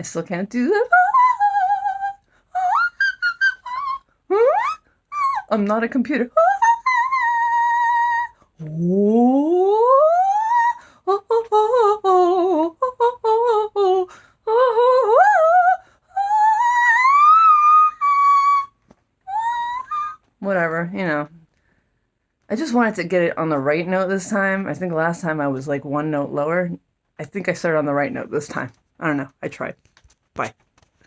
I still can't do that. I'm not a computer. Whatever, you know. I just wanted to get it on the right note this time. I think last time I was like one note lower. I think I started on the right note this time. I don't know. I tried. Bye.